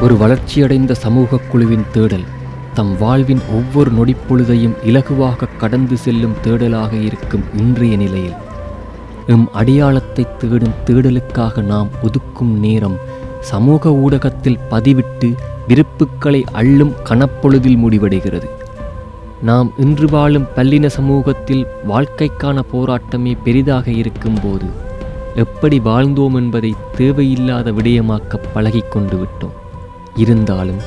ஒரு வளர்ச்சியடைந்த சமூக குழுவின் தேடல் தம் வாழ்வின் ஒவ்வொரு நொடிப்பொழுதையும் இலகுவாக கடந்து செல்லும் தேடலாக இருக்கும் இன்றைய நிலையில். எம் அடையாளத்தை தேடும் தேடலுக்காக நாம் ஒதுக்கும் நேரம் சமூக ஊடகத்தில் பதிவிட்டு விருப்புக்களை அள்ளும் கணப்பொழுதில் முடிவடைகிறது. நாம் இன்று வாழும் பல்லின சமூகத்தில் வாழ்க்கைக்கான போராட்டமே பெரிதாக இருக்கும்போது எப்படி வாழ்ந்தோம் என்பதை தேவையில்லாத விடயமாக்க பழகி கொண்டு விட்டோம். இருந்தாலும்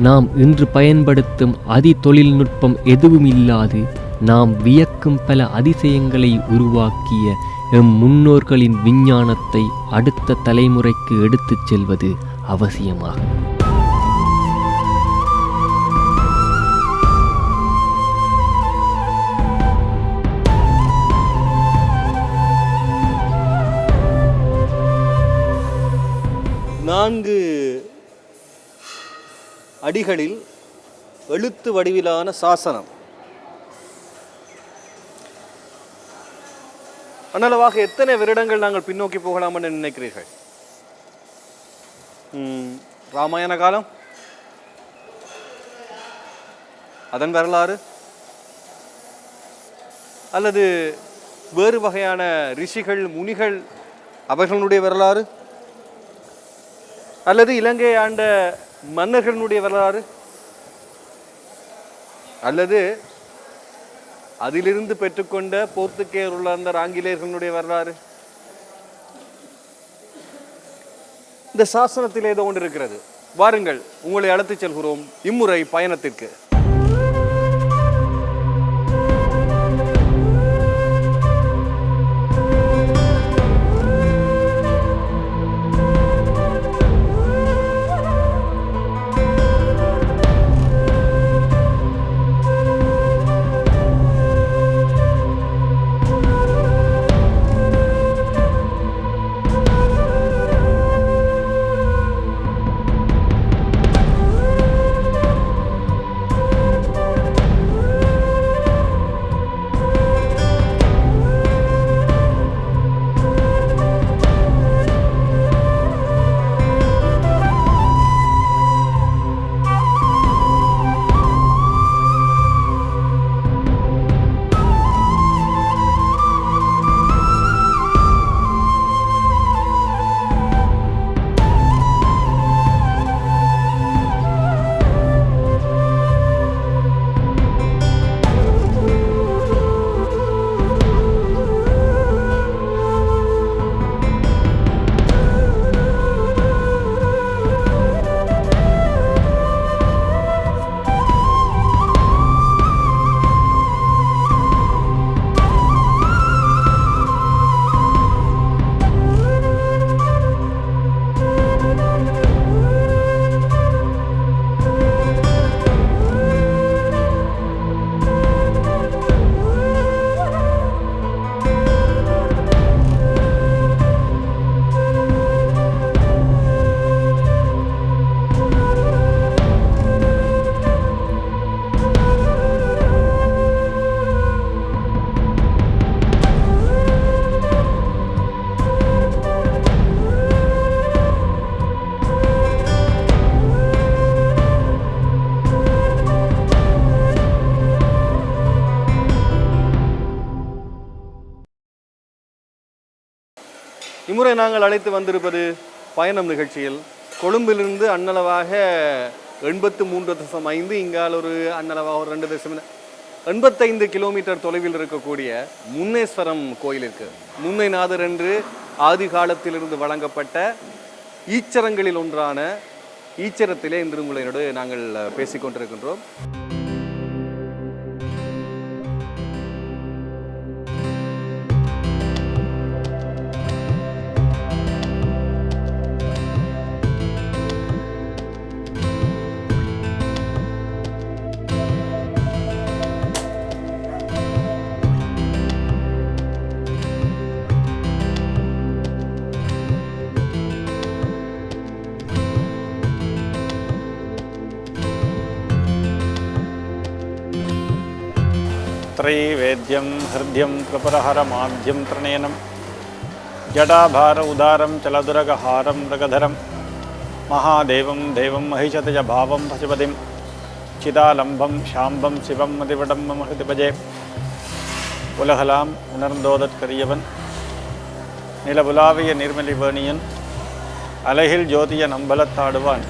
நாம் இன்று பயன்படுத்தும் அதி தொழில்நுட்பம் எதுவும் இல்லாது நாம் வியக்கும் பல அதிசயங்களை உருவாக்கிய எம் முன்னோர்களின் விஞ்ஞானத்தை அடுத்த தலைமுறைக்கு எடுத்துச் செல்வது அவசியமாகும். நான்கு அடிகளில் எழுத்து வடிவிலான சாசனம். அனளவாக எத்தனை வருடங்கள் நாங்கள் பின்னோக்கி போகலாம் என்று நினைக்கிறீர்கள் ராமாயண காலம்? அதன் வரலாறு? அல்லது வேறு வகையான ரிஷிகள் முனிகள் அவர்களுடைய வரலாறு? அல்லது இலங்கை ஆண்ட மன்னர்களுடைய வரலாறு? அல்லது அதிலிருந்து பெற்றுக்கொண்ட போர்த்துக்கேயர் உள்ள ஆங்கிலேயர்களுடைய வரலாறு? இந்த சாசனத்தில் ஏதோ ஒன்று இருக்கிறது. வாருங்கள் உங்களை அழைத்துச் செல்கிறோம் இம்முறை பயணத்திற்கு. இம்முறை நாங்கள் அழைத்து வந்திருப்பது பயணம் நிகழ்ச்சியில். கொழும்பிலிருந்து அன்னளவாக எண்பத்து மூன்று தசம் ஐந்து இங்கால் ஒரு அன்னளவாக ஒரு ரெண்டு தசம் எண்பத்தைந்து கிலோமீட்டர் தொலைவில் இருக்கக்கூடிய முன்னேஸ்வரம் கோயிலிற்கு. முன்னைநாதர் என்று ஆதி காலத்திலிருந்து வழங்கப்பட்ட ஈச்சரங்களில் ஒன்றான ஈச்சரத்திலே இன்று உங்களோடு நாங்கள் பேசிக் கொண்டிருக்கின்றோம் त्रैवेद्यं हृद्यं कृपरहरमाद्यं त्रणयनं जडाभार उदारं चलदुरगहारं मृगधरं மகாதேவம் தேவம் மகிஷதஜ பாவம் பசுபதிம் சிதாலம்பம் சாம்பம் சிவம் மதிவிடம்பம் மகிதிபஜே உலகலாம் உணர்ந்தோதற்கரியவன் நிலவுலாவிய நிர்மலிவேணியன் அலகில் ஜோதிய நம்பலத்தாடுவான்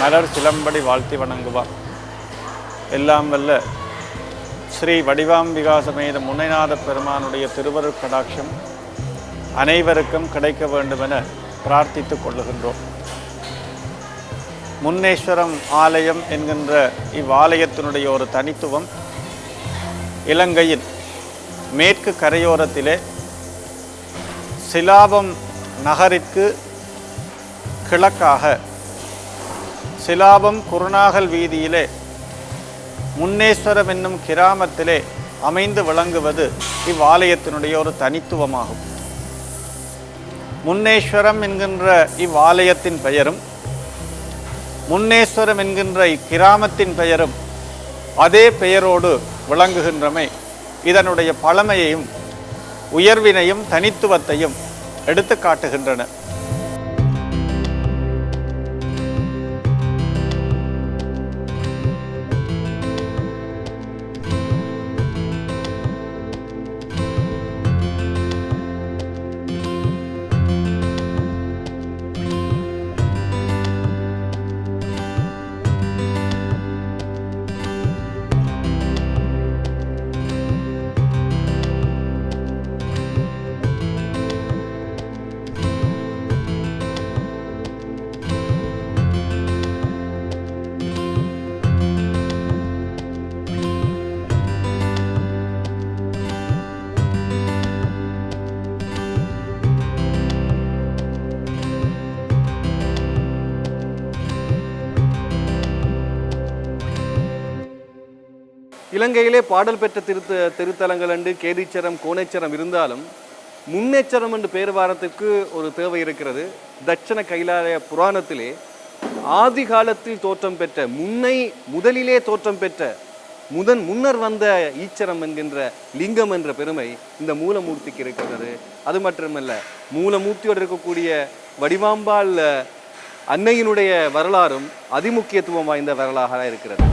மலர் சிலம்படி வாழ்த்தி வணங்குவான் எல்லாம் வல்ல ஸ்ரீ வடிவாம்பிகா சமேத முனைநாத பெருமானுடைய திருவருட் கடாட்சம் அனைவருக்கும் கிடைக்க வேண்டுமென பிரார்த்தித்துக் கொள்ளுகின்றோம். முன்னேஸ்வரம் ஆலயம் என்கின்ற இவ்வாலயத்தினுடைய ஒரு தனித்துவம் இலங்கையின் மேற்கு கரையோரத்திலே சிலாபம் நகரிற்கு கிழக்காக சிலாபம் குருநாகல் வீதியிலே முன்னேஸ்வரம் என்னும் கிராமத்திலே அமைந்து விளங்குவது இவ்வாலயத்தினுடைய ஒரு தனித்துவமாகும். முன்னேஸ்வரம் என்கின்ற இவ்வாலயத்தின் பெயரும் முன்னேஸ்வரம் என்கின்ற இக்கிராமத்தின் பெயரும் அதே பெயரோடு விளங்குகின்றமை இதனுடைய பழமையையும் உயர்வினையும் தனித்துவத்தையும் எடுத்து காட்டுகின்றன இலங்கையிலே பாடல் பெற்ற திருத்த திருத்தலங்கள் என்று கேதீச்சரம் கோணேச்சரம் இருந்தாலும் முன்னேச்சரம் என்று பேர் வாரத்துக்கு ஒரு தேவை இருக்கிறது. தட்சண கைலாய புராணத்திலே ஆதி காலத்தில் தோற்றம் பெற்ற முன்னை முதலிலே தோற்றம் பெற்ற முதன் முன்னர் வந்த ஈச்சரம் என்கின்ற லிங்கம் என்ற பெருமை இந்த மூலமூர்த்திக்கு இருக்கிறது. அது மட்டுமல்ல மூலமூர்த்தியோடு இருக்கக்கூடிய வடிவாம்பாள் அன்னையினுடைய வரலாறும் அதிமுக்கியத்துவம் வாய்ந்த வரலாக இருக்கிறது.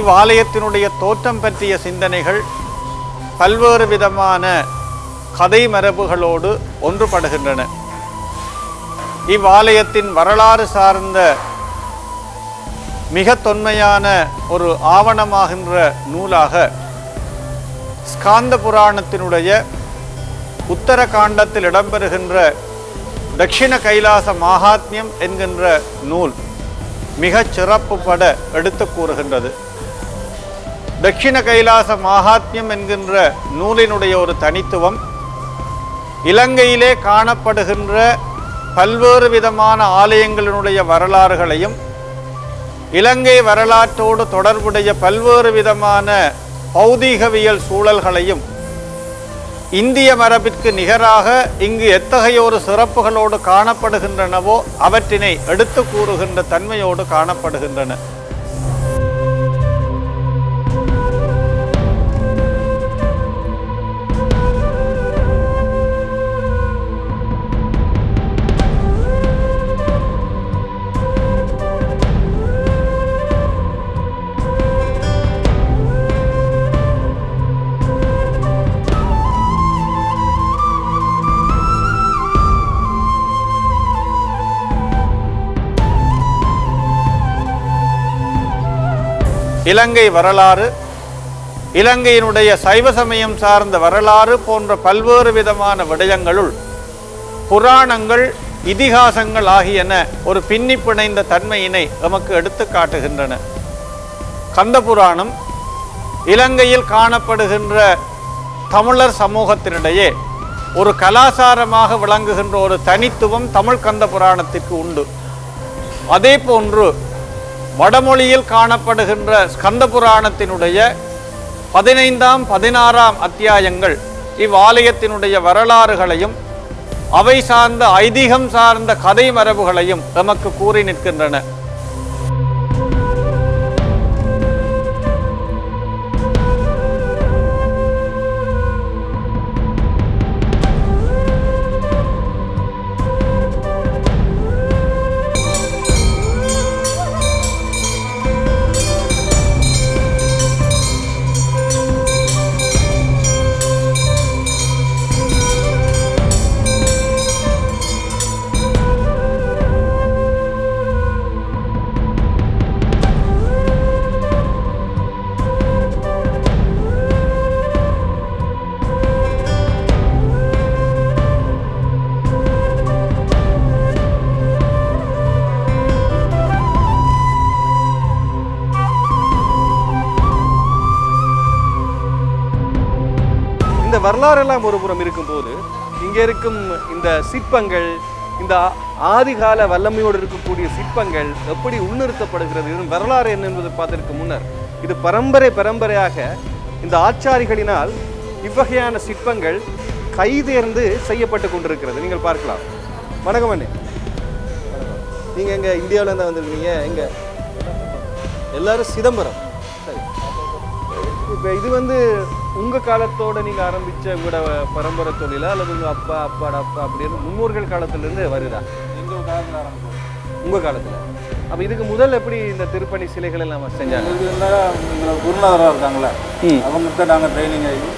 இவ்வாலயத்தினுடைய தோற்றம் பற்றிய சிந்தனைகள் பல்வேறு விதமான கதை மரபுகளோடு ஒன்றுபடுகின்றன. இவ்வாலயத்தின் வரலாறு சார்ந்த மிக தொன்மையான ஒரு ஆவணமாகின்ற நூலாக ஸ்காந்த புராணத்தினுடைய உத்தர காண்டத்தில் இடம்பெறுகின்ற தட்சிண கைலாச மகாத்மியம் என்கின்ற நூல் மிகச் சிறப்புப்பட எடுத்து கூறுகின்றது. தட்சிண கைலாச மாகாத்மியம் என்கின்ற நூலினுடைய ஒரு தனித்துவம் இலங்கையிலே காணப்படுகின்ற பல்வேறு விதமான ஆலயங்களினுடைய வரலாறுகளையும் இலங்கை வரலாற்றோடு தொடர்புடைய பல்வேறு விதமான பௌதீகவியல் சூழல்களையும் இந்திய மரபிற்கு நிகராக இங்கு எத்தகைய ஒரு சிறப்புகளோடு காணப்படுகின்றனவோ அவற்றினை எடுத்து கூறுகின்ற தன்மையோடு காணப்படுகின்றன. இலங்கை வரலாறு இலங்கையினுடைய சைவ சமயம் சார்ந்த வரலாறு போன்ற பல்வேறு விதமான விடயங்களுள் புராணங்கள் இதிகாசங்கள் ஆகியன ஒரு பின்னி பிணைந்த தன்மையினை நமக்கு எடுத்து காட்டுகின்றன. கந்த புராணம் இலங்கையில் காணப்படுகின்ற தமிழர் சமூகத்தினிடையே ஒரு கலாசாரமாக விளங்குகின்ற ஒரு தனித்துவம் தமிழ் கந்த புராணத்திற்கு உண்டு. அதே போன்று வடமொழியில் காணப்படுகின்ற ஸ்கந்த புராணத்தினுடைய பதினைந்தாம் பதினாறாம் அத்தியாயங்கள் இவ்வாலயத்தினுடைய வரலாறுகளையும் அவை சார்ந்த ஐதீகம் சார்ந்த கதை மரபுகளையும் நமக்கு கூறி நிற்கின்றன. வரலாறெல்லாம் ஒரு புறம் இருக்கும்போது இங்கே இருக்கும் இந்த சிற்பங்கள் இந்த ஆதிகால வல்லமையோடு இருக்கக்கூடிய சிற்பங்கள் எப்படி உள்நிறுத்தப்படுகிறது இதன் வரலாறு என்ன என்பதை பார்த்திருக்க முன்னர் இது பரம்பரை பரம்பரையாக இந்த ஆச்சாரிகளினால் இவ்வகையான சிற்பங்கள் கைதேர்ந்து செய்யப்பட்டு கொண்டிருக்கிறது. நீங்கள் பார்க்கலாம். வணக்கம் அண்ணே. நீங்கள் எங்க இந்தியாவில இருந்து வந்திருக்கீங்க எங்க? எல்லாரும் சிதம்பரம். சரி. இப்போ இது வந்து உங்க காலத்தோட நீங்க ஆரம்பிச்ச உங்களோட பரம்பரை தொழிலா அல்லது உங்க அப்பா அப்பாட அப்பா அப்படின்னு முன்னோர்கள் காலத்துல இருந்து வருதா? எங்கள் காலத்தில் ஆரம்பிச்சோம். உங்க காலத்துல. அப்ப இதுக்கு முதல் எப்படி இந்த திருப்பணி சிலைகள் எல்லாம் செஞ்சாங்க? குருநாதராக இருக்காங்களே. அவங்ககிட்ட நாங்கள் ட்ரைனிங் ஆகி.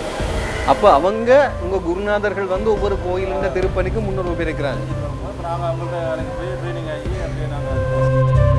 அப்ப அவங்க உங்க குருநாதர்கள் வந்து ஒவ்வொரு கோயிலுங்க திருப்பணிக்கு முன்னோர் உபயோகிக்கிறாங்க அப்புறம் நாங்கள் அவங்கள்ட்ட போய் ட்ரைனிங் ஆகி அப்படியே நாங்கள்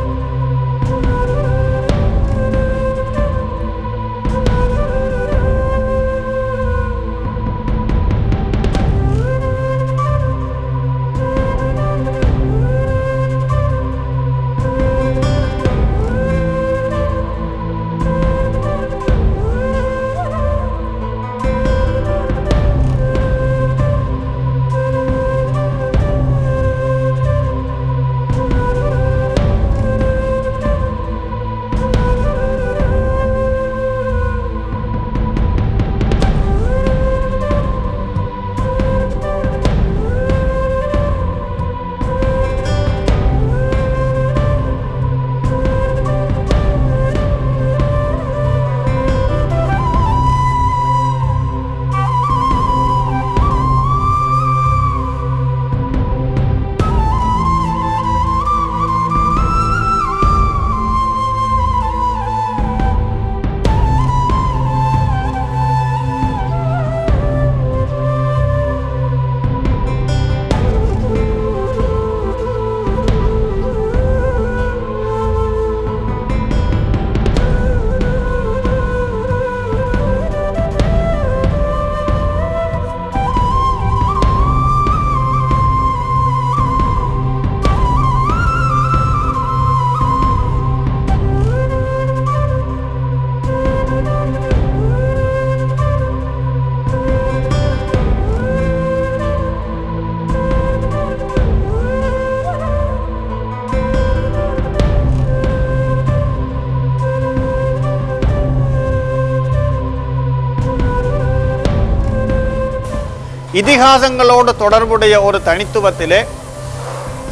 இதிகாசங்களோடு தொடர்புடைய ஒரு தனித்துவத்திலே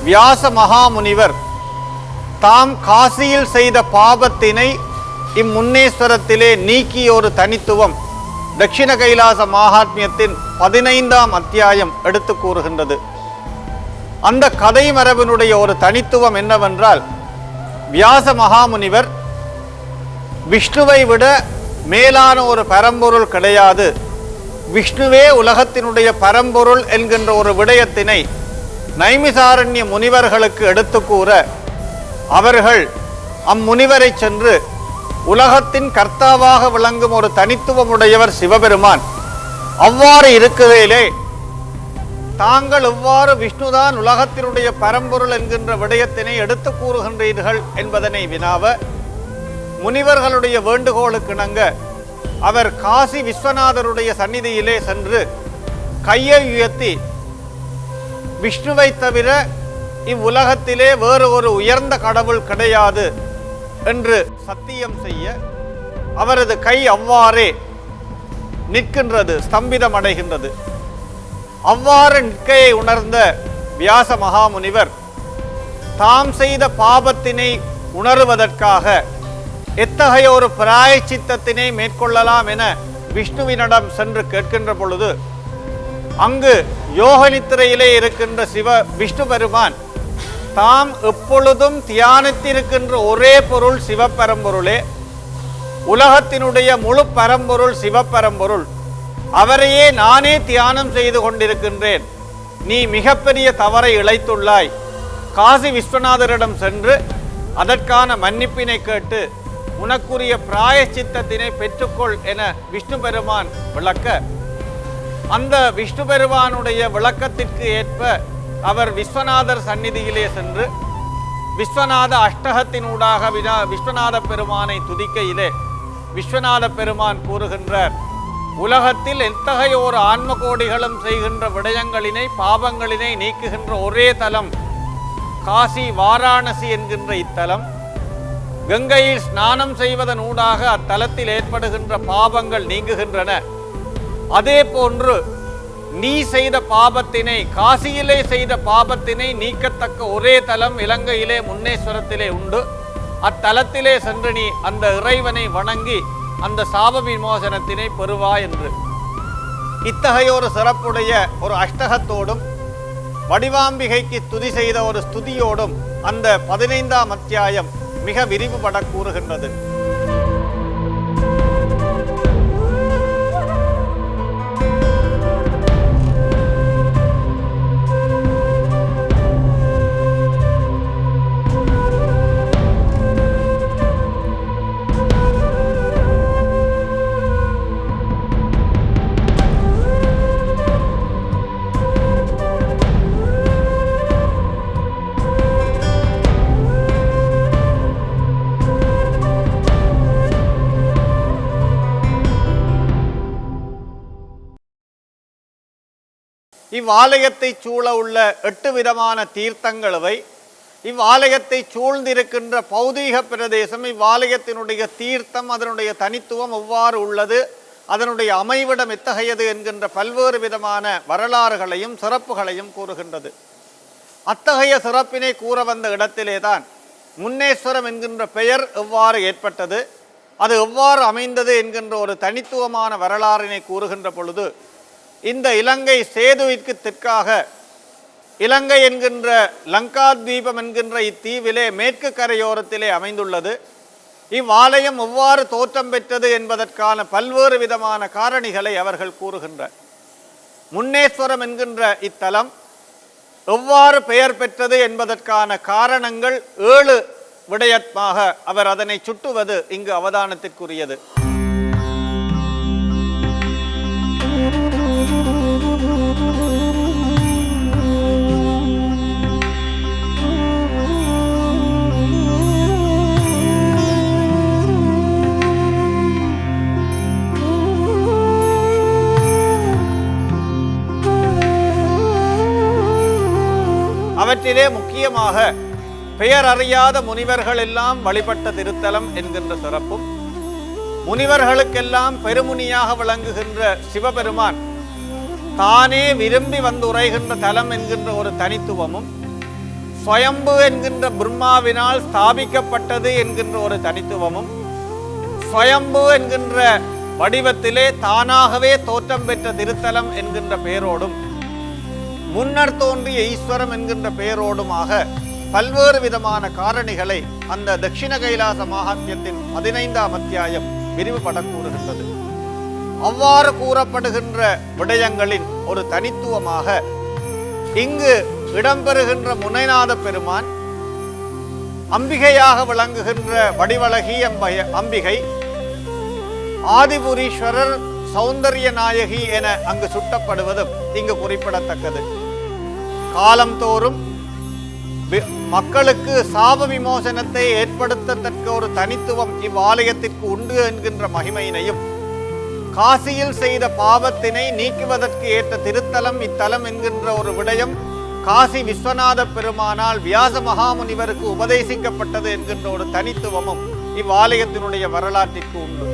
வியாச மகாமுனிவர் தாம் காசியில் செய்த பாபத்தினை இம்முன்னேஸ்வரத்திலே நீக்கிய ஒரு தனித்துவம் தட்சிண கைலாச மகாத்மியத்தின் பதினைந்தாம் அத்தியாயம் எடுத்து கூறுகின்றது. அந்த கதை மரபினுடைய ஒரு தனித்துவம் என்னவென்றால் வியாச மகாமுனிவர் விஷ்ணுவை விட மேலான ஒரு பரம்பொருள் கிடையாது. விஷ்ணுவே உலகத்தினுடைய பரம்பொருள் என்கின்ற ஒரு விடயத்தினை நைமிசாரண்ய முனிவர்களுக்கு எடுத்து கூற அவர்கள் அம்முனிவரை சென்று உலகத்தின் கர்த்தாவாக விளங்கும் ஒரு தனித்துவமுடையவர் சிவபெருமான். அவ்வாறு இருக்கிறதிலே தாங்கள் எவ்வாறு விஷ்ணுதான் உலகத்தினுடைய பரம்பொருள் என்கின்ற விடயத்தினை எடுத்து கூறுகின்றீர்கள் என்பதனை வினாவ முனிவர்களுடைய வேண்டுகோளுக்கிணங்க அவர் காசி விஸ்வநாதருடைய சந்நிதியிலே சென்று கையை உயர்த்தி விஷ்ணுவை தவிர இவ்வுலகத்திலே வேறு ஒரு உயர்ந்த கடவுள் கிடையாது என்று சத்தியம் செய்ய அவரது கை அவ்வாறே நிற்கின்றது ஸ்தம்பிதம் அடைகின்றது. அவ்வாறு நிற்கையை உணர்ந்த வியாச மகாமுனிவர் தாம் செய்த பாபத்தினை உணருவதற்காக எத்தகைய ஒரு பிராயச்சித்தத்தினை மேற்கொள்ளலாம் என விஷ்ணுவினிடம் சென்று கேட்கின்ற பொழுது அங்கு யோகநித்திரையிலே இருக்கின்ற சிவ விஷ்ணு பெருமான் தாம் எப்பொழுதும் தியானித்திருக்கின்ற ஒரே பொருள் சிவபரம்பொருளே உலகத்தினுடைய முழு பரம்பொருள் சிவபரம்பொருள். அவரையே நானே தியானம் செய்து கொண்டிருக்கின்றேன். நீ மிகப்பெரிய தவறை இழைத்துள்ளாய். காசி விஸ்வநாதரிடம் சென்று அதற்கான மன்னிப்பினை கேட்டு உனக்குரிய பிராயச்சித்தத்தினை பெற்றுக்கொள் என விஷ்ணு பெருமான் விளக்க. அந்த விஷ்ணு பெருமானுடைய விளக்கத்திற்கு ஏற்ப அவர் விஸ்வநாதர் சந்நிதியிலே சென்று விஸ்வநாத அஷ்டகத்தினூடாக வினா விஸ்வநாத பெருமானை துதிக்கையிலே விஸ்வநாத பெருமான் கூறுகின்றார் உலகத்தில் எத்தகைய ஒரு ஆன்ம கோடிகளும் செய்கின்ற விடயங்களினை பாவங்களினை நீக்குகின்ற ஒரே தலம் காசி வாராணசி என்கின்ற இத்தலம் கங்கையில் ஸ்நானம் செய்வதன் ஊடாக அத்தலத்தில் ஏற்படுகின்ற பாவங்கள் நீங்குகின்றன. அதே போன்று நீ செய்த பாபத்தினை காசியிலே செய்த பாபத்தினை நீக்கத்தக்க ஒரே தலம் இலங்கையிலே முன்னேஸ்வரத்திலே உண்டு. அத்தலத்திலே சென்று நீ அந்த இறைவனை வணங்கி அந்த சாப விமோசனத்தினை பெறுவா என்று. இத்தகைய ஒரு சிறப்புடைய ஒரு அஷ்டகத்தோடும் வடிவாம்பிகைக்கு துதி செய்த ஒரு ஸ்துதியோடும் அந்த பதினைந்தாம் அத்தியாயம் மிக விரிவுபட கூறுகின்றது. இவ்வாலயத்தை சூழ உள்ள எட்டு விதமான தீர்த்தங்களவை இவ்வாலயத்தை சூழ்ந்திருக்கின்ற பௌதீக பிரதேசம் இவ்வாலயத்தினுடைய தீர்த்தம் அதனுடைய தனித்துவம் எவ்வாறு உள்ளது அதனுடைய அமைவிடம் எத்தகையது என்கின்ற பல்வேறு விதமான வரலாறுகளையும் சிறப்புகளையும் கூறுகின்றது. அத்தகைய சிறப்பினை கூற வந்த இடத்திலேதான் முன்னேஸ்வரம் என்கின்ற பெயர் எவ்வாறு ஏற்பட்டது அது எவ்வாறு அமைந்தது என்கின்ற ஒரு தனித்துவமான வரலாறினை கூறுகின்ற பொழுது இந்த இலங்கை சேதுவிற்கு தெற்காக இலங்கை என்கின்ற லங்கா தீபம் என்கின்ற இத்தீவிலே மேற்கு கரையோரத்திலே அமைந்துள்ளது. இவ்வாலயம் எவ்வாறு தோற்றம் பெற்றது என்பதற்கான பல்வேறு விதமான காரணிகளை அவர்கள் கூறுகின்றனர். முன்னேஸ்வரம் என்கின்ற இத்தலம் எவ்வாறு பெயர் பெற்றது என்பதற்கான காரணங்கள் ஏழு விடயமாக அவர் அதனை சுட்டுவது இங்கு அவதானத்திற்குரியது. உலகத்திலே முக்கியமாக பெயர் அறியாத முனிவர்கள் எல்லாம் வழிபட்ட திருத்தலம் என்கின்ற சிறப்பும் முனிவர்களுக்கெல்லாம் பெருமுனியாக விளங்குகின்ற சிவபெருமான் தானே விரும்பி வந்து உரைகின்ற தலம் என்கின்ற ஒரு தனித்துவமும் ஸ்வயம்பு என்கின்ற பிரம்மாவினால் ஸ்தாபிக்கப்பட்டது என்கின்ற ஒரு தனித்துவமும் ஸ்வயம்பு என்கின்ற வடிவத்திலே தானாகவே தோற்றம் பெற்ற திருத்தலம் என்கின்ற பெயரோடும் முன்னர் தோன்றிய ஈஸ்வரம் என்கின்ற பெயரோடுமாக பல்வேறு விதமான காரணிகளை அந்த தட்சிண கைலாச மகாத்மியத்தின் பதினைந்தாம் அத்தியாயம் விரிவுபட கூறுகின்றது. அவ்வாறு கூறப்படுகின்ற விடயங்களின் ஒரு தனித்துவமாக இங்கு இடம்பெறுகின்ற முனைநாத பெருமான் அம்பிகையாக விளங்குகின்ற வடிவழகி அம்பய அம்பிகை ஆதிபுரீஸ்வரர் சௌந்தரிய நாயகி என அங்கு சுட்டப்படுவதும் இங்கு குறிப்பிடத்தக்கது. காலந்தோறும் மக்களுக்கு சாப விமோசனத்தை ஏற்படுத்தத்தக்க ஒரு தனித்துவம் இவ்வாலயத்திற்கு உண்டு என்கின்ற மகிமையினையும் காசியில் செய்த பாவத்தினை நீக்குவதற்கு ஏற்ற திருத்தலம் இத்தலம் என்கின்ற ஒரு விடயம் காசி விஸ்வநாத பெருமானால் வியாச மகாமுனிவருக்கு உபதேசிக்கப்பட்டது என்கின்ற ஒரு தனித்துவமும் இவ்வாலயத்தினுடைய வரலாற்றிற்கு உண்டு.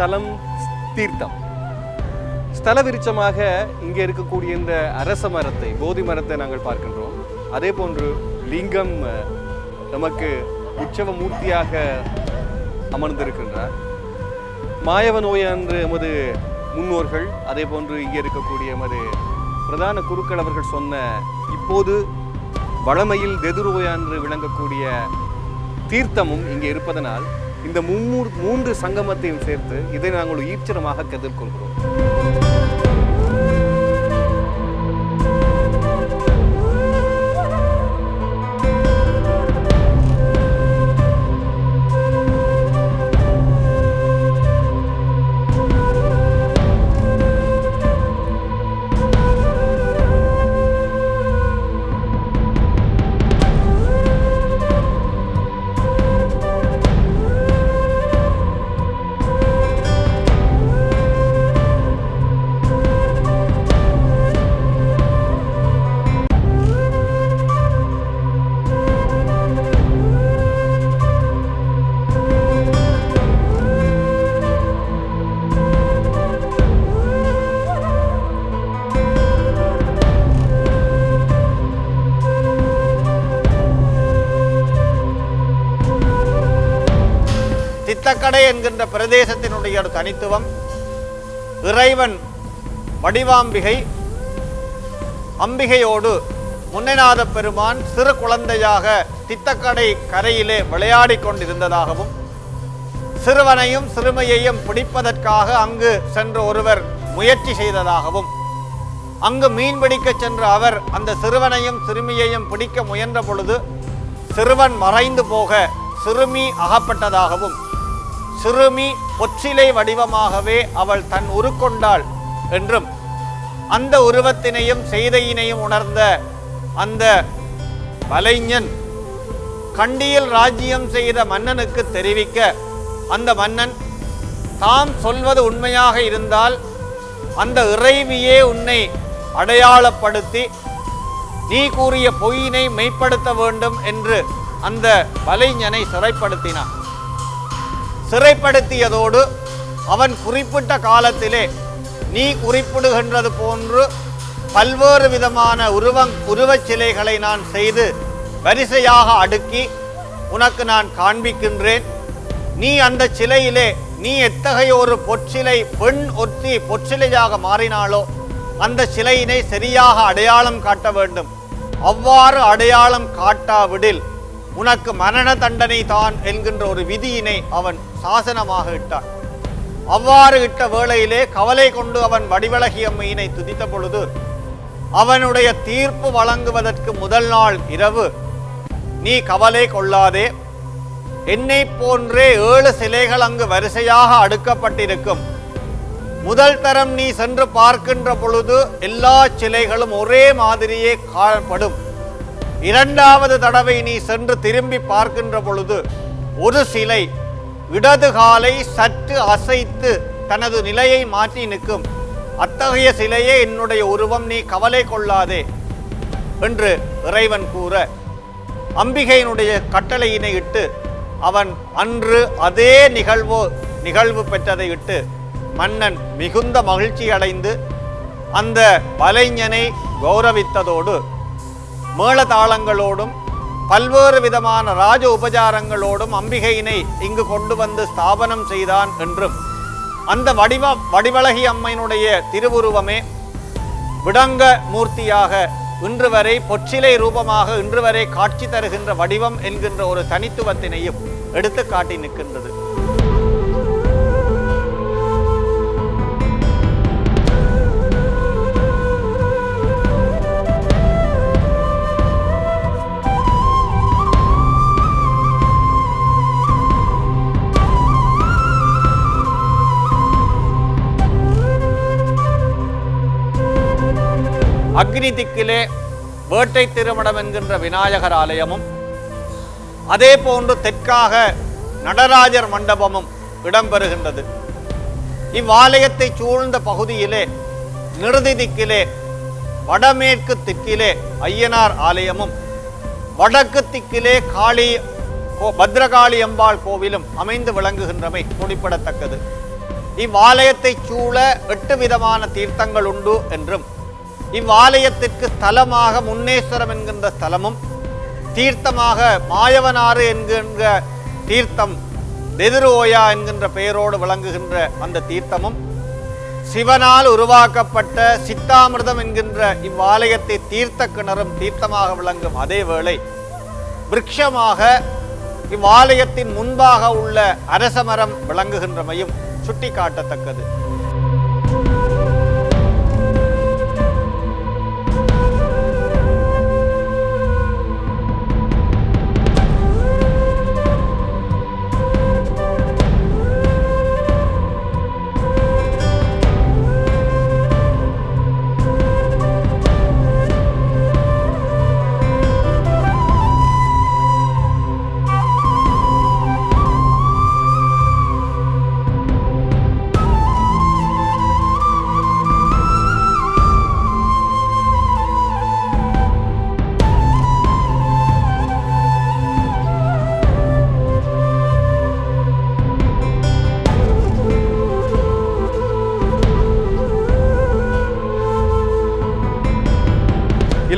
ஸ்தலம் தீர்த்தம். ஸ்தல விருட்சமாக இங்கே இருக்கக்கூடிய இந்த அரச மரத்தை போதி மரத்தை நாங்கள் பார்க்கின்றோம். அதே போன்று லிங்கம் நமக்கு உற்சவ மூர்த்தியாக அமர்ந்திருக்கின்றார். மாயவ நோய் என்று எமது முன்னோர்கள் அதே போன்று இங்கே இருக்கக்கூடிய எமது பிரதான குருக்கள் அவர்கள் சொன்ன இப்போது வளமையில் தெதுரோயா என்று விளங்கக்கூடிய தீர்த்தமும் இங்கே இருப்பதனால் இந்த மும்மூர் மூன்று சங்கமத்தையும் சேர்த்து இதை நாங்கள் ஈச்சரமாக கதிர்கொள்கிறோம் தித்தக்கடை என்கின்ற பிரதேசத்தினுடைய ஒரு தனித்துவம் இறைவன் வடிவாம்பிகை அம்பிகையோடு முன்னநாத பெருமான் சிறு குழந்தையாக தித்தக்கடை கரையிலே விளையாடி கொண்டிருந்ததாகவும் சிறுவனையும் சிறுமையையும் பிடிப்பதற்காக அங்கு சென்ற ஒருவர் முயற்சி செய்ததாகவும் அங்கு மீன்பிடிக்க சென்ற அவர் அந்த சிறுவனையும் சிறுமியையும் பிடிக்க முயன்ற பொழுது சிறுவன் மறைந்து போக சிறுமி அகப்பட்டதாகவும் சிறுமி பொற்றிலை வடிவமாகவே அவள் தன் உருக்கொண்டாள் என்றும் அந்த உருவத்தினையும் செய்தையினையும் உணர்ந்த அந்த வலைஞன் கண்டியில் ராஜ்யம் செய்த மன்னனுக்கு தெரிவிக்க அந்த மன்னன் தாம் சொல்வது உண்மையாக இருந்தால் அந்த இறைவியே உன்னை அடையாளப்படுத்தி நீ கூறிய பொய்யினை மெய்ப்படுத்த வேண்டும் என்று அந்த வலைஞனை சிறைப்படுத்தினான். சிறைப்படுத்தியதோடு அவன் குறிப்பிட்ட காலத்திலே நீ குறிப்பிடுகின்றது போன்று பல்வேறு விதமான உருவங் உருவச் சிலைகளை நான் செய்து வரிசையாக அடுக்கி உனக்கு நான் காண்பிக்கின்றேன். நீ அந்த சிலையிலே நீ எத்தகைய ஒரு பொற்சிலை பெண் ஒத்தி பொற்சிலையாக மாறினாலோ அந்த சிலையினை சரியாக அடையாளம் காட்ட வேண்டும். அவ்வாறு அடையாளம் காட்டாவிடில் உனக்கு மரண தண்டனை தான் என்கின்ற ஒரு விதியினை அவன் சாசனமாக இட்டான். அவ்வாறு இட்ட வேளையிலே கவலை கொண்டு அவன் வடிவழகி துதித்த பொழுது அவனுடைய தீர்ப்பு வழங்குவதற்கு முதல் நாள் இரவு. நீ கவலை கொள்ளாதே. என்னை போன்றே ஏழு சிலைகள் அங்கு வரிசையாக அடுக்கப்பட்டிருக்கும். முதல் தரம் நீ சென்று பார்க்கின்ற பொழுது எல்லா சிலைகளும் ஒரே மாதிரியே காணப்படும். இரண்டாவது தடவை நீ சென்று திரும்பி பார்க்கின்ற பொழுது ஒரு சிலை இடது காலை சற்று அசைத்து தனது நிலையை மாற்றி நிற்கும். அத்தகைய சிலையே என்னுடைய உருவம் நீ கவலை கொள்ளாதே என்று இறைவன் கூற அம்பிகையினுடைய கட்டளையினை இட்டு அவன் அன்று அதே நிகழ்வு நிகழ்வு பெற்றதை இட்டு மன்னன் மிகுந்த மகிழ்ச்சி அடைந்து அந்த வலைஞனை கௌரவித்ததோடு மேளதாளங்களோடும் பல்வேறு விதமான ராஜ உபசாரங்களோடும் அம்பிகையினை இங்கு கொண்டு வந்து ஸ்தாபனம் செய்தான் என்றும் அந்த வடிவ வடிவழகி அம்மையினுடைய திருவுருவமே விடங்க மூர்த்தியாக இன்று வரை பொற்சிலை ரூபமாக இன்று வரை காட்சி தருகின்ற வடிவம் என்கின்ற ஒரு தனித்துவத்தினையும் எடுத்து காட்டி நிற்கின்றது. அக்னி திக்கிலே வேட்டை திருமணம் என்கின்ற விநாயகர் ஆலயமும் அதே போன்று தெற்காக நடராஜர் மண்டபமும் இடம்பெறுகின்றது. இவ்வாலயத்தை சூழ்ந்த பகுதியிலே நிறுதி திக்கிலே வடமேற்கு திக்கிலே ஐயனார் ஆலயமும் வடக்கு திக்கிலே காளி கோ- பத்ரகாளி அம்பாள் கோவிலும் அமைந்து விளங்குகின்றமை குறிப்பிடத்தக்கது. இவ்வாலயத்தை சூழ எட்டு விதமான தீர்த்தங்கள் உண்டு என்றும் இவ்வாலயத்திற்கு ஸ்தலமாக முன்னேஸ்வரம் என்கின்ற ஸ்தலமும் தீர்த்தமாக மாயவனாறு என்கின்ற தீர்த்தம் தெதிரோயா என்கின்ற பெயரோடு விளங்குகின்ற அந்த தீர்த்தமும் சிவனால் உருவாக்கப்பட்ட சித்தாமிர்தம் என்கின்ற இவ்வாலயத்தை தீர்த்த கிணறும் தீர்த்தமாக விளங்கும் அதே வேளை விருட்சமாக இவ்வாலயத்தின் முன்பாக உள்ள அரசமரம் விளங்குகின்றமையும் சுட்டிக்காட்டத்தக்கது.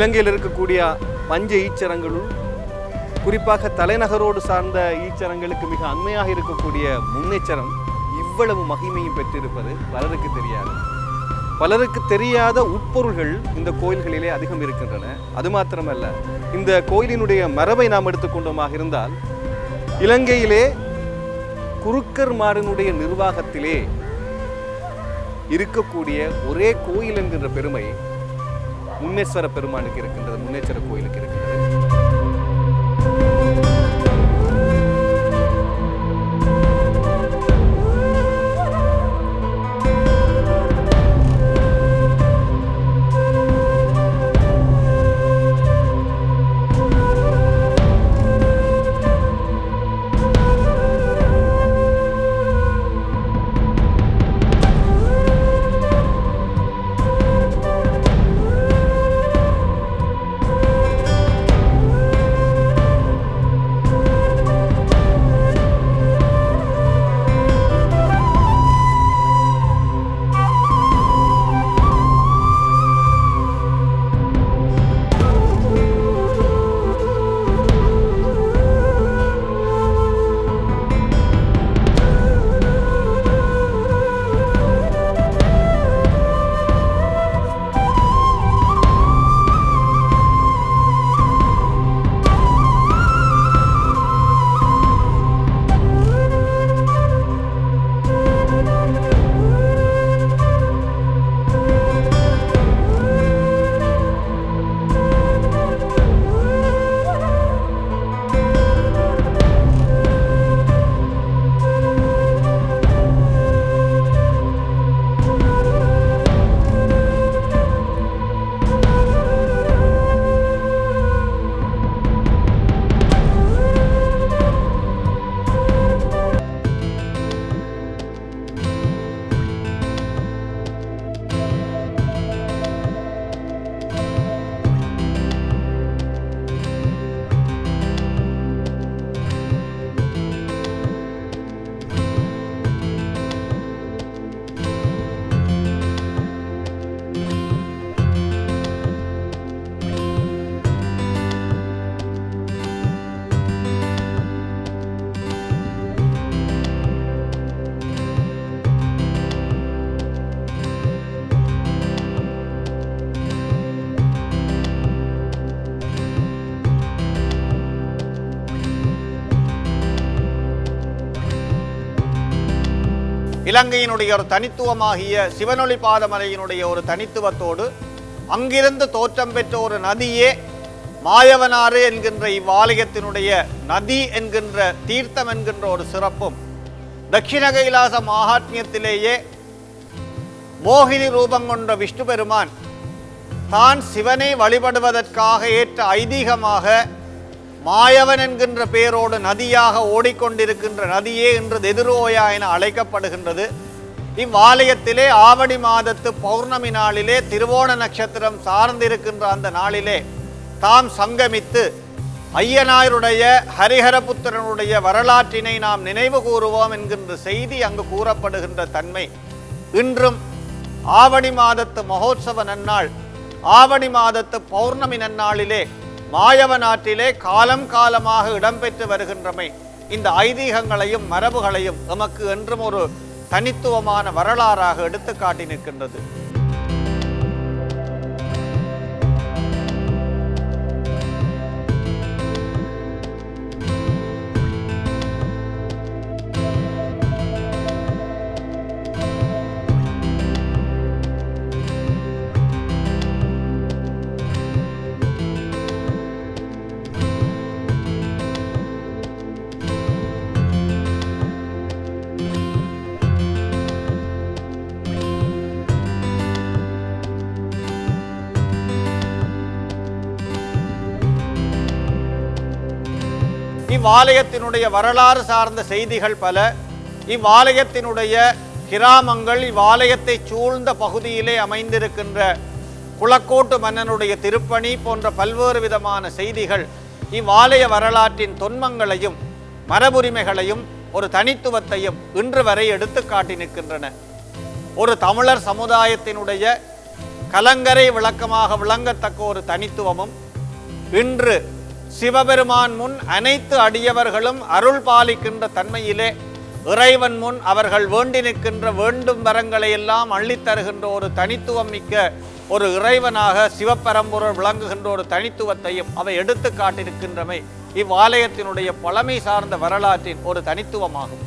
இலங்கையில் இருக்கக்கூடிய பஞ்ச ஈச்சரங்களுள் குறிப்பாக தலைநகரோடு சார்ந்த ஈச்சரங்களுக்கு மிக அண்மையாக இருக்கக்கூடிய முன்னேச்சரம் இவ்வளவு மகிமையும் பெற்றிருப்பது பலருக்கு தெரியாது. பலருக்கு தெரியாத உட்பொருள்கள் இந்த கோயில்களிலே அதிகம் இருக்கின்றன. அது மாத்திரமல்ல இந்த கோயிலினுடைய மரபை நாம் எடுத்துக்கொண்டோமாக இருந்தால் இலங்கையிலே குருக்கர் மாறனுடைய நிர்வாகத்திலே இருக்கக்கூடிய ஒரே கோயில் என்கின்ற பெருமை முன்னேஸ்வர பெருமானுக்கு இருக்கின்றது முன்னேஸ்வர கோயிலுக்கு இருக்கின்றது. இலங்கையினுடைய ஒரு தனித்துவமாகிய சிவனொளி பாதமலையினுடைய ஒரு தனித்துவத்தோடு அங்கிருந்து தோற்றம் பெற்ற ஒரு நதியே மாயவனாறு என்கின்ற இவ்வாலயத்தினுடைய நதி என்கின்ற தீர்த்தம் என்கின்ற ஒரு சிறப்பும் தட்சிண கைலாச மகாத்மியத்திலேயே மோகினி ரூபம் கொண்ட விஷ்ணு பெருமான் தான் சிவனை வழிபடுவதற்காக ஏற்ற ஐதீகமாக மாயவன் என்கின்ற பெயரோடு நதியாக ஓடிக்கொண்டிருக்கின்ற நதியே இன்று எதிரோயா என அழைக்கப்படுகின்றது. இவ்வாலயத்திலே ஆவணி மாதத்து பௌர்ணமி நாளிலே திருவோண நட்சத்திரம் சார்ந்திருக்கின்ற அந்த நாளிலே தாம் சங்கமித்து ஐயனாருடைய ஹரிஹரபுத்திரனுடைய வரலாற்றினை நாம் நினைவு கூறுவோம் என்கின்ற செய்தி அங்கு கூறப்படுகின்ற தன்மை. இன்றும் ஆவணி மாதத்து மகோத்சவ நன்னாள் ஆவணி மாதத்து பௌர்ணமி நன்னாளிலே மாயவ நாட்டிலே காலம் காலமாக இடம்பெற்று வருகின்றமை இந்த ஐதீகங்களையும் மரபுகளையும் எமக்கு என்றும் ஒரு தனித்துவமான வரலாறாக எடுத்து காட்டி நிற்கின்றது. இவ்வாலயத்தினுடைய வரலாறு சார்ந்த செய்திகள் பல. இவ்வாலயத்தினுடைய கிராமங்கள் இவ்வாலயத்தை சூழ்ந்த பகுதியிலே அமைந்திருக்கின்ற குளக்கோட்டு மன்னனுடைய திருப்பணி போன்ற பல்வேறு விதமான செய்திகள் இவ்வாலய வரலாற்றின் தொன்மங்களையும் மரபுரிமைகளையும் ஒரு தனித்துவத்தையும் இன்று வரை எடுத்து காட்டி நிற்கின்றன. ஒரு தமிழர் சமுதாயத்தினுடைய கலங்கரை விளக்கமாக விளங்கத்தக்க ஒரு தனித்துவமும் இன்று சிவபெருமான் முன் அனைத்து அடியவர்களும் அருள் பாலிக்கின்ற தன்மையிலே இறைவன் முன் அவர்கள் வேண்டி நிற்கின்ற வேண்டும் வரங்களை எல்லாம் அள்ளித்தருகின்ற ஒரு தனித்துவம் மிக்க ஒரு இறைவனாக சிவபரம்பொருள் விளங்குகின்ற ஒரு தனித்துவத்தையும் அவை எடுத்து காட்டியிருக்கின்றமை இவ்வாலயத்தினுடைய பழமை சார்ந்த வரலாற்றின் ஒரு தனித்துவமாகும்.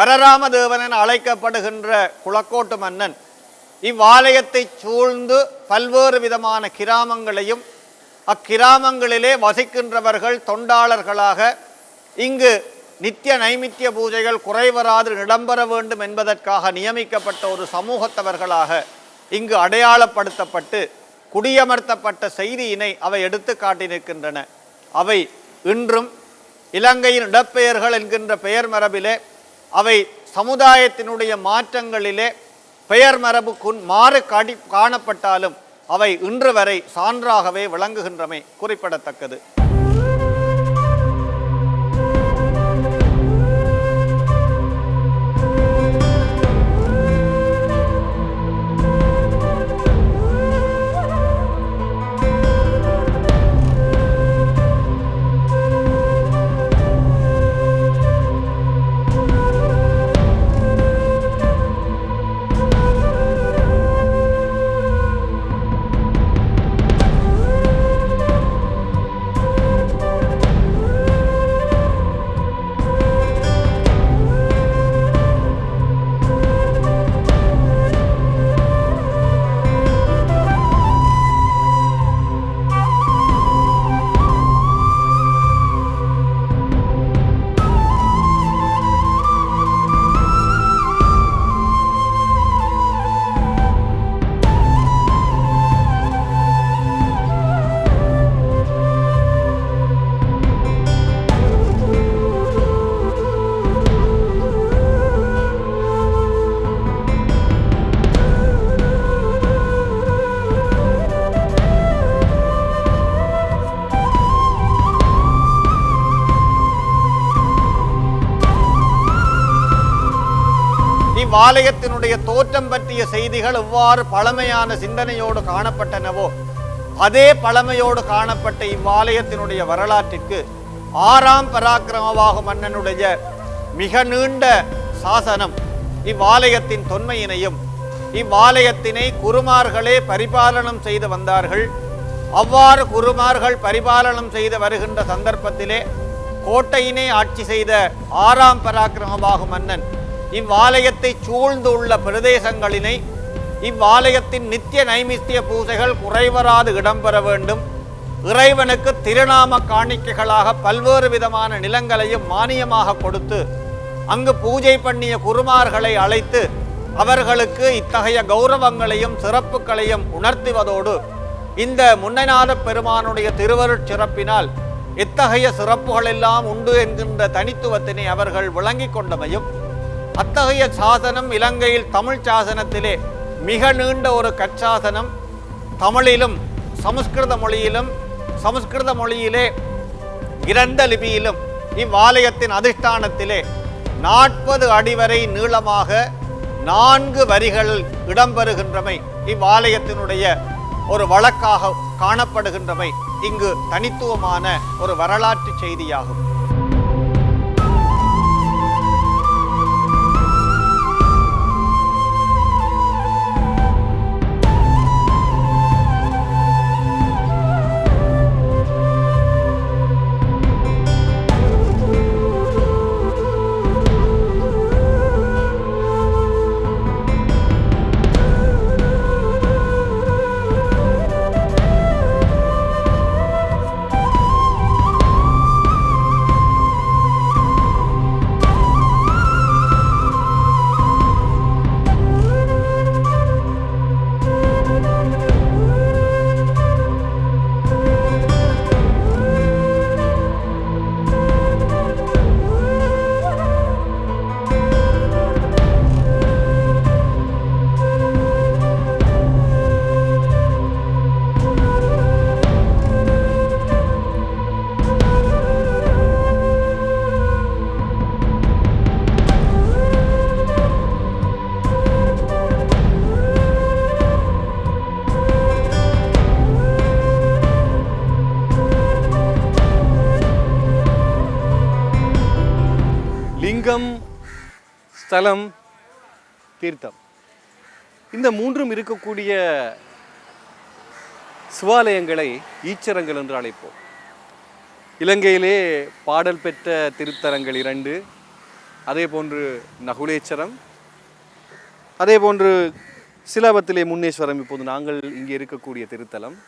வரராமதேவன் என அழைக்கப்படுகின்ற குளக்கோட்டு மன்னன் இவ்வாலயத்தை சூழ்ந்து பல்வேறு விதமான கிராமங்களையும் அக்கிராமங்களிலே வசிக்கின்றவர்கள் தொண்டாளர்களாக இங்கு நித்திய நைமித்திய பூஜைகள் குறைவராது இடம்பெற வேண்டும் என்பதற்காக நியமிக்கப்பட்ட ஒரு சமூகத்தவர்களாக இங்கு அடையாளப்படுத்தப்பட்டு குடியமர்த்தப்பட்ட செய்தியினை அவை எடுத்து காட்டி நிற்கின்றன அவை இன்றும் இலங்கையின் இடப்பெயர்கள் என்கின்ற பெயர் மரபிலே அவை சமுதாயத்தினுடைய மாற்றங்களிலே பெயர் மரபுக்குன் மாறு காடி காணப்பட்டாலும் அவை இன்று வரை சான்றாகவே விளங்குகின்றமை குறிப்பிடத்தக்கது. ஆலயத்தினுடைய தோற்றம் பற்றிய செய்திகள் எவ்வாறு பழமையான சிந்தனையோடு காணப்பட்டனவோ அதே பழமையோடு காணப்பட்ட இவ்வாலயத்தினுடைய வரலாற்றிற்கு ஆறாம் பராக்கிரமவாக மன்னனுடைய மிக நீண்ட சாசனம் இவ்வாலயத்தின் தொன்மையினையும் இவ்வாலயத்தினை குருமார்களே பரிபாலனம் செய்து வந்தார்கள். அவ்வாறு குருமார்கள் பரிபாலனம் செய்து வருகின்ற சந்தர்ப்பத்திலே கோட்டையினை ஆட்சி செய்த ஆறாம் பராக்கிரமபாகு மன்னன் இவ்வாலயத்தை சூழ்ந்துள்ள பிரதேசங்களினை இவ்வாலயத்தின் நித்திய நைமித்திய பூசைகள் குறைவராது இடம்பெற வேண்டும். இறைவனுக்கு திருநாம காணிக்கைகளாக பல்வேறு விதமான நிலங்களையும் மானியமாக கொடுத்து அங்கு பூஜை பண்ணிய குருமார்களை அழைத்து அவர்களுக்கு இத்தகைய கௌரவங்களையும் சிறப்புகளையும் உணர்த்துவதோடு இந்த முன்னநாத பெருமானுடைய திருவருட் சிறப்பினால் இத்தகைய சிறப்புகள் எல்லாம் உண்டு என்கின்ற தனித்துவத்தினை அவர்கள் விளங்கிக் கொண்டமையும் அத்தகைய சாசனம் இலங்கையில் தமிழ் சாசனத்திலே மிக நீண்ட ஒரு கற்சாசனம். தமிழிலும் சமஸ்கிருத மொழியிலும் சமஸ்கிருத மொழியிலே இரண்ட லிபியிலும் இவ்வாலயத்தின் அதிஷ்டானத்திலே நாற்பது அடி வரை நீளமாக நான்கு வரிகள் இடம்பெறுகின்றமை இவ்வாலயத்தினுடைய ஒரு வழக்காக காணப்படுகின்றமை இங்கு தனித்துவமான ஒரு வரலாற்று செய்தியாகும். ஸ்தலம் தீர்த்தம். இந்த மூன்றும் இருக்கக்கூடிய சிவாலயங்களை ஈச்சரங்கள் என்று அழைப்போம். இலங்கையிலே பாடல் பெற்ற திருத்தலங்கள் இரண்டு அதே போன்று நகுலேச்சரம் அதே போன்று சிலாபத்திலே முன்னேஸ்வரம். இப்போது நாங்கள் இங்கே இருக்கக்கூடிய திருத்தலம்.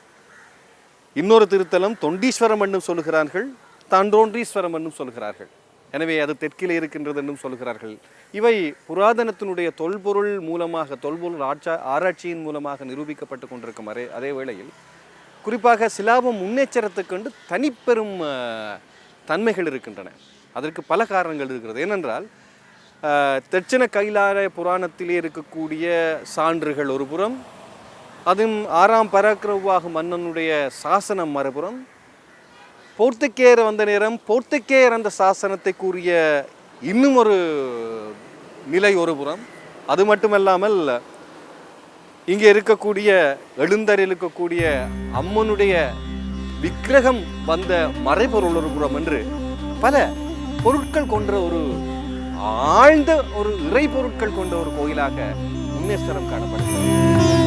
இன்னொரு திருத்தலம் தொண்டீஸ்வரம் என்றும் சொல்லுகிறார்கள் தாண்டோன்றீஸ்வரம் என்றும் சொல்கிறார்கள் எனவே அது தெற்கிலே இருக்கின்றது என்றும் சொல்கிறார்கள். இவை புராதனத்தினுடைய தொல்பொருள் மூலமாக தொல்பொருள் ஆட்சா ஆராய்ச்சியின் மூலமாக நிரூபிக்கப்பட்டு கொண்டிருக்கும். அதே அதே வேளையில் குறிப்பாக சிலாபம் முன்னேச்சரத்துக்கொண்டு தனிப்பெரும் தன்மைகள் இருக்கின்றன. அதற்கு பல காரணங்கள் இருக்கிறது. ஏனென்றால் அஹ், கைலார புராணத்திலே இருக்கக்கூடிய சான்றுகள் ஒரு புறம் அதுவும் ஆறாம் பராக்கிரவாக மன்னனுடைய சாசனம் மறுபுறம் போர்த்துக்கேயர் வந்த நேரம் போர்த்துக்கேயர் அந்த சாசனத்தை கூறிய இன்னும் ஒரு நிலை ஒரு புறம். அது மட்டுமல்லாமல் இங்கே இருக்கக்கூடிய எழுந்தரில் இருக்கக்கூடிய அம்மனுடைய விக்கிரகம் வந்த மறைபொருள் ஒரு புறம் என்று பல பொருட்கள் கொண்ட ஒரு ஆழ்ந்த ஒரு இறை பொருட்கள் கொண்ட ஒரு கோயிலாக முன்னேஸ்வரம் காணப்படுகிறது.